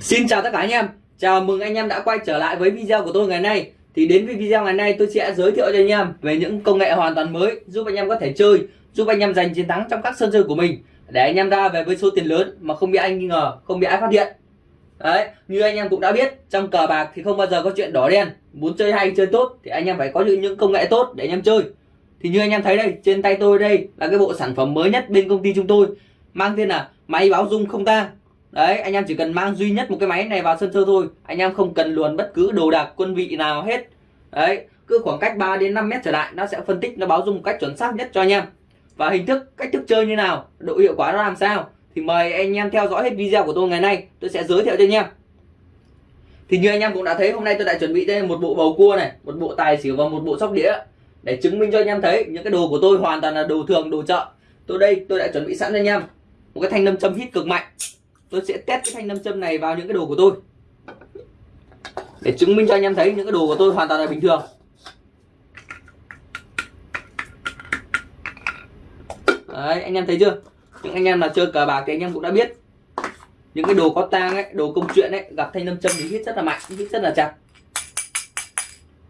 Xin chào tất cả anh em. Chào mừng anh em đã quay trở lại với video của tôi ngày nay. Thì đến với video ngày nay tôi sẽ giới thiệu cho anh em Về những công nghệ hoàn toàn mới Giúp anh em có thể chơi, Giúp anh em giành chiến thắng trong các sân chơi của mình. Để anh em ra về với số tiền lớn Mà không bị anh nghi ngờ, Không bị ai phát hiện. Đấy, Như anh em cũng đã biết, Trong cờ bạc thì không bao giờ có chuyện đỏ đen. Muốn chơi hay chơi tốt Thì anh em phải có những công nghệ tốt để anh em chơi. Thì như anh em thấy đây, Trên tay tôi đây là cái bộ sản phẩm mới nhất bên công ty chúng tôi. Mang tên là máy báo dung không tang đấy, anh em chỉ cần mang duy nhất một cái máy này vào sân chơi thôi. Anh em không cần luồn bất cứ đồ đạc, quân vị nào hết. Đấy, cứ khoảng cách 3 đến 5 mét trở lại, nó sẽ phân tích, nó báo dung một cách chuẩn xác nhất cho anh em. Và hình thức, cách thức chơi như nào, độ hiệu quả nó làm sao, thì mời anh em theo dõi hết video của tôi ngày nay. Tôi sẽ giới thiệu cho anh em. Thì như anh em cũng đã thấy, hôm nay tôi đã chuẩn bị đây một bộ bầu cua này, một bộ tài xỉu và một bộ sóc đĩa. Để chứng minh cho anh em thấy, những cái đồ của tôi hoàn toàn là đồ thường, đồ chợ. Tôi đây, tôi đã chuẩn bị sẵn cho anh em. Một cái thanh nâm châm hít cực mạnh tôi sẽ test cái thanh nam châm này vào những cái đồ của tôi. Để chứng minh cho anh em thấy những cái đồ của tôi hoàn toàn là bình thường. Đấy, anh em thấy chưa? Những anh em là chơi cờ bạc thì anh em cũng đã biết. Những cái đồ có tang ấy, đồ công chuyện ấy, gặp thanh nam châm thì hít rất là mạnh hít rất là chặt.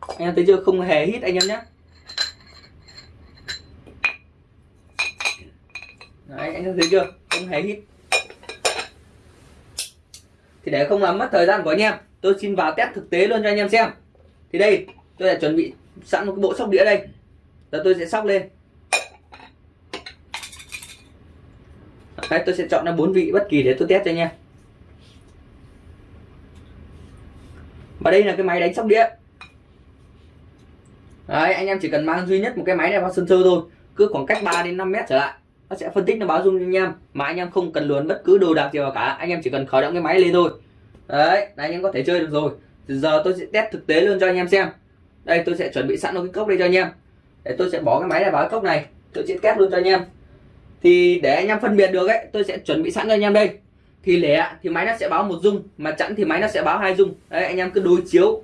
Anh em thấy chưa? Không hề hít anh em nhé. Đấy, anh em thấy chưa? Không hề hít thì để không làm mất thời gian của anh em tôi xin vào test thực tế luôn cho anh em xem. Thì đây tôi đã chuẩn bị sẵn một cái bộ sóc đĩa đây. Giờ tôi sẽ sóc lên. Đấy, tôi sẽ chọn ra bốn vị bất kỳ để tôi test cho anh em. Và đây là cái máy đánh sóc đĩa. Đấy, anh em chỉ cần mang duy nhất một cái máy này vào sân chơi thôi. Cứ khoảng cách 3 đến 5 mét trở lại nó sẽ phân tích, nó báo dung cho anh em. Mà anh em không cần luồn bất cứ đồ đạc gì vào cả. Anh em chỉ cần khởi động cái máy lên thôi. Đấy, là anh em có thể chơi được rồi. Giờ tôi sẽ test thực tế luôn cho anh em xem. Đây, tôi sẽ chuẩn bị sẵn một cái cốc đây cho anh em. Để tôi sẽ bỏ cái máy này vào cái cốc này. Tôi sẽ test luôn cho anh em. Thì để anh em phân biệt được ấy, tôi sẽ chuẩn bị sẵn cho anh em đây. Thì lẻ thì máy nó sẽ báo một dung. Mà chẵn thì máy nó sẽ báo hai dung. Đấy, anh em cứ đối chiếu.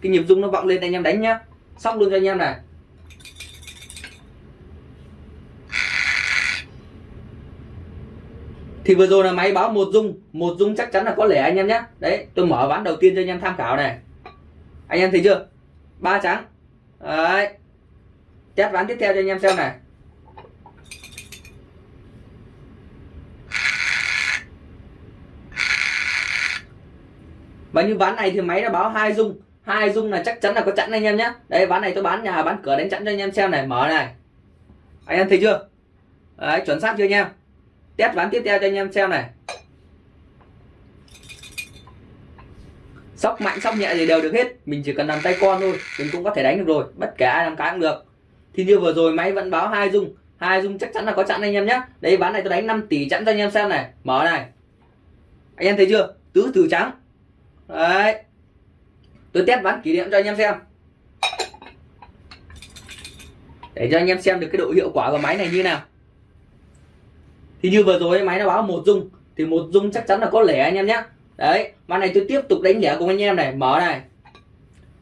Cái nhịp dung nó vọng lên, anh em đánh nhá. Sóc luôn cho anh em này. Thì vừa rồi là máy báo một dung. Một dung chắc chắn là có lẻ anh em nhé. Đấy, tôi mở ván đầu tiên cho anh em tham khảo này. Anh em thấy chưa? Ba trắng. Đấy. Test ván tiếp theo cho anh em xem này. Và như ván này thì máy đã báo hai dung. Hai dung là chắc chắn là có chẵn anh em nhé. Đây ván này tôi bán nhà, bán cửa đánh chẵn cho anh em xem này. Mở này. Anh em thấy chưa? Đấy, chuẩn xác chưa anh em? Test ván tiếp theo cho anh em xem này. Sóc mạnh, sóc nhẹ gì đều được hết. Mình chỉ cần làm tay con thôi, mình cũng có thể đánh được rồi. Bất kể ai làm cái cũng được. Thì như vừa rồi máy vẫn báo hai dung. Hai dung chắc chắn là có chặn anh em nhé đây ván này tôi đánh 5 tỷ chặn cho anh em xem này. Mở này. Anh em thấy chưa? Tứ từ trắng. Đấy. Tôi test ván kỷ niệm cho anh em xem. Để cho anh em xem được cái độ hiệu quả của máy này như nào thì như vừa rồi máy nó báo một dung. Thì một dung chắc chắn là có lẻ anh em nhé đấy mà này tôi tiếp tục đánh lẻ cùng anh em này. Mở này.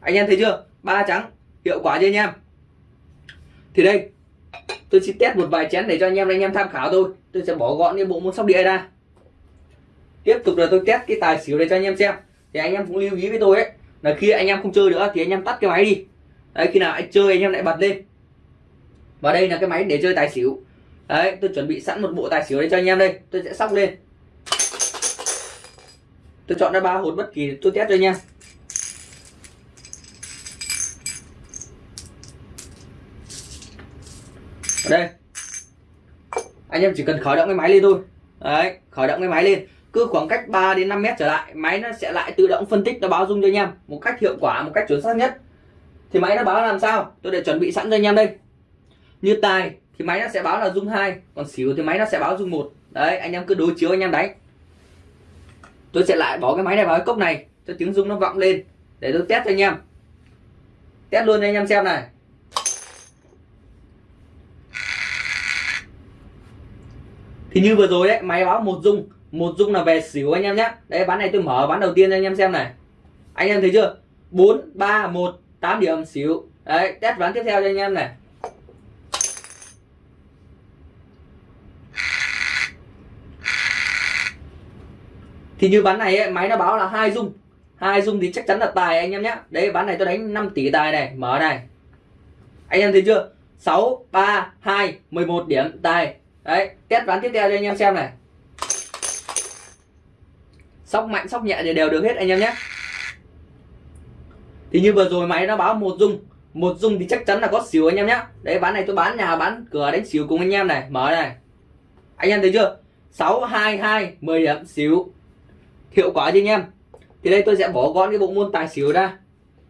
Anh em thấy chưa? Ba trắng, hiệu quả chưa anh em? Thì đây, tôi sẽ test một vài chén để cho anh em anh em tham khảo thôi. Tôi sẽ bỏ gọn cái bộ môn sóc đĩa ra. Tiếp tục là tôi test cái tài xỉu để cho anh em xem. Thì anh em cũng lưu ý với tôi ấy, là khi anh em không chơi nữa thì anh em tắt cái máy đi. Đấy, khi nào anh chơi anh em lại bật lên. Và đây là cái máy để chơi tài xỉu đấy, tôi chuẩn bị sẵn một bộ tài xỉu đây cho anh em đây. Tôi sẽ sóc lên. Tôi chọn ra ba hột bất kỳ tôi test cho anh em. Ở đây. Anh em chỉ cần khởi động cái máy lên thôi. Đấy, khởi động cái máy lên. Cứ khoảng cách 3 đến 5 mét trở lại, máy nó sẽ lại tự động phân tích, nó báo dung cho anh em một cách hiệu quả, một cách chuẩn xác nhất. Thì máy nó báo làm sao? Tôi để chuẩn bị sẵn cho anh em đây. Như tài thì máy nó sẽ báo là dung hai, còn xỉu thì máy nó sẽ báo dung một. Đấy, anh em cứ đối chiếu anh em đánh. Tôi sẽ lại bỏ cái máy này vào cái cốc này, cho tiếng dung nó vọng lên, để tôi test cho anh em. Test luôn cho anh em xem này. Thì như vừa rồi đấy máy báo một dung một dung là về xỉu anh em nhé. Đấy ván này tôi mở ván đầu tiên cho anh em xem này. Anh em thấy chưa? Bốn, ba, một, tám điểm xỉu. Đấy, test ván tiếp theo cho anh em này. Thì như ván này ấy, máy nó báo là hai dung. Hai dung thì chắc chắn là tài anh em nhé đấy ván này tôi đánh 5 tỷ tài này. Mở này. Anh em thấy chưa? 6 3 2 11 điểm tài. Đấy test ván tiếp theo cho anh em xem này. Sóc mạnh sóc nhẹ thì đều được hết anh em nhé thì như vừa rồi máy nó báo một dung. Một dung thì chắc chắn là có xỉu anh em nhé đấy ván này tôi bán nhà bán cửa đánh xỉu cùng anh em này. Mở này. Anh em thấy chưa? 6 2 2 10 điểm xỉu hiệu quả chứ anh em. Thì đây tôi sẽ bỏ gọn cái bộ môn tài xỉu ra.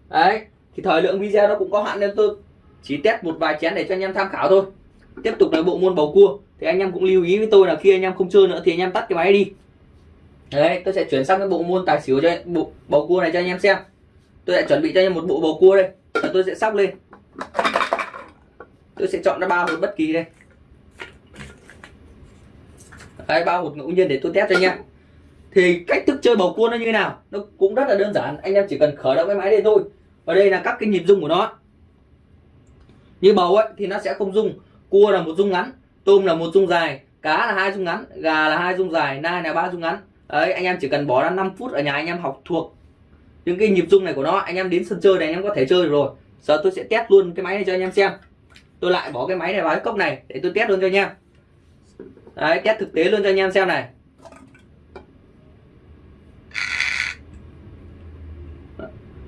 Đấy, thì thời lượng video nó cũng có hạn nên tôi chỉ test một vài chén để cho anh em tham khảo thôi. Tiếp tục là bộ môn bầu cua. Thì anh em cũng lưu ý với tôi là khi anh em không chơi nữa thì anh em tắt cái máy đi. Đấy, tôi sẽ chuyển sang cái bộ môn tài xỉu cho bộ bầu cua này cho anh em xem. Tôi sẽ chuẩn bị cho anh em một bộ bầu cua đây. Và tôi sẽ sóc lên. Tôi sẽ chọn ra ba hột bất kỳ đây. Đấy, ba hột ngẫu nhiên để tôi test cho anh em thì cách thức chơi bầu cua nó như thế nào? Nó cũng rất là đơn giản. Anh em chỉ cần khởi động cái máy đây thôi. Và đây là các cái nhịp rung của nó. Như bầu ấy, thì nó sẽ không rung. Cua là một rung ngắn, tôm là một rung dài, cá là hai rung ngắn, gà là hai rung dài, nai là ba rung ngắn. Đấy, anh em chỉ cần bỏ ra 5 phút ở nhà anh em học thuộc những cái nhịp rung này của nó. Anh em đến sân chơi này, anh em có thể chơi được rồi. Giờ tôi sẽ test luôn cái máy này cho anh em xem. Tôi lại bỏ cái máy này vào cái cốc này để tôi test luôn cho anh em. Đấy, test thực tế luôn cho anh em xem này.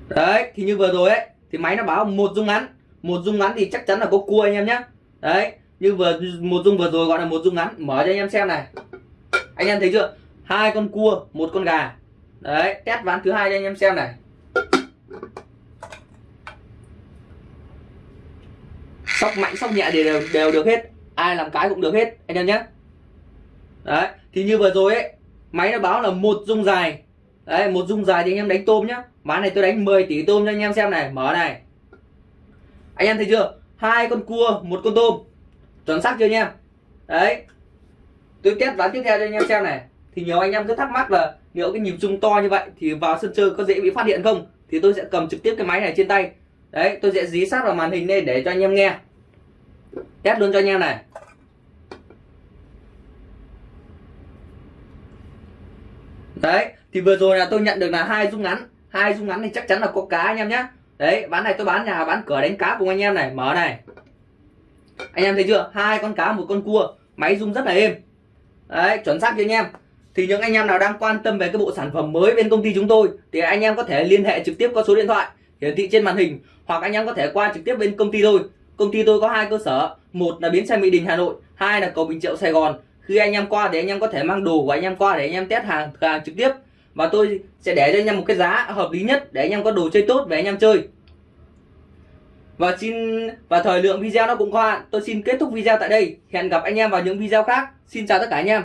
Đấy thì như vừa rồi ấy thì máy nó báo một dung ngắn. Một dung ngắn thì chắc chắn là có cua anh em nhé đấy như vừa một dung vừa rồi gọi là một dung ngắn. Mở cho anh em xem này. Anh em thấy chưa? Hai con cua một con gà. Đấy test ván thứ hai cho anh em xem này. Sóc mạnh sóc nhẹ thì đều, đều được hết. Ai làm cái cũng được hết anh em nhé đấy thì như vừa rồi ấy máy nó báo là một dung dài đấy, một dung dài thì anh em đánh tôm nhá. Ván này tôi đánh 10 tỷ tôm cho anh em xem này. Mở này. Anh em thấy chưa? Hai con cua, một con tôm. Chuẩn xác chưa anh em? Đấy. Tôi test ván tiếp theo cho anh em xem này. Thì nhiều anh em cứ thắc mắc là liệu cái nhịp rung to như vậy thì vào sân chơi có dễ bị phát hiện không? Thì tôi sẽ cầm trực tiếp cái máy này trên tay. Đấy, tôi sẽ dí sát vào màn hình đây để cho anh em nghe. Test luôn cho anh em này. Đấy, thì vừa rồi là tôi nhận được là hai rung ngắn. Hai rung ngắn thì chắc chắn là có cá anh em nhé đấy, bán này tôi bán nhà, bán cửa đánh cá cùng anh em này. Mở này. Anh em thấy chưa? Hai con cá, một con cua. Máy rung rất là êm. Đấy, chuẩn xác cho anh em? Thì những anh em nào đang quan tâm về cái bộ sản phẩm mới bên công ty chúng tôi, thì anh em có thể liên hệ trực tiếp qua số điện thoại, hiển thị trên màn hình, hoặc anh em có thể qua trực tiếp bên công ty tôi. Công ty tôi có hai cơ sở. Một là bến xe mỹ đình, hà nội. Hai là cầu bình triệu, sài gòn khi anh em qua thì anh em có thể mang đồ của anh em qua để anh em test hàng hàng trực tiếp. Và tôi sẽ để cho anh em một cái giá hợp lý nhất để anh em có đồ chơi tốt để anh em chơi. Và xin, và thời lượng video nó cũng qua. Tôi xin kết thúc video tại đây. Hẹn gặp anh em vào những video khác. Xin chào tất cả anh em.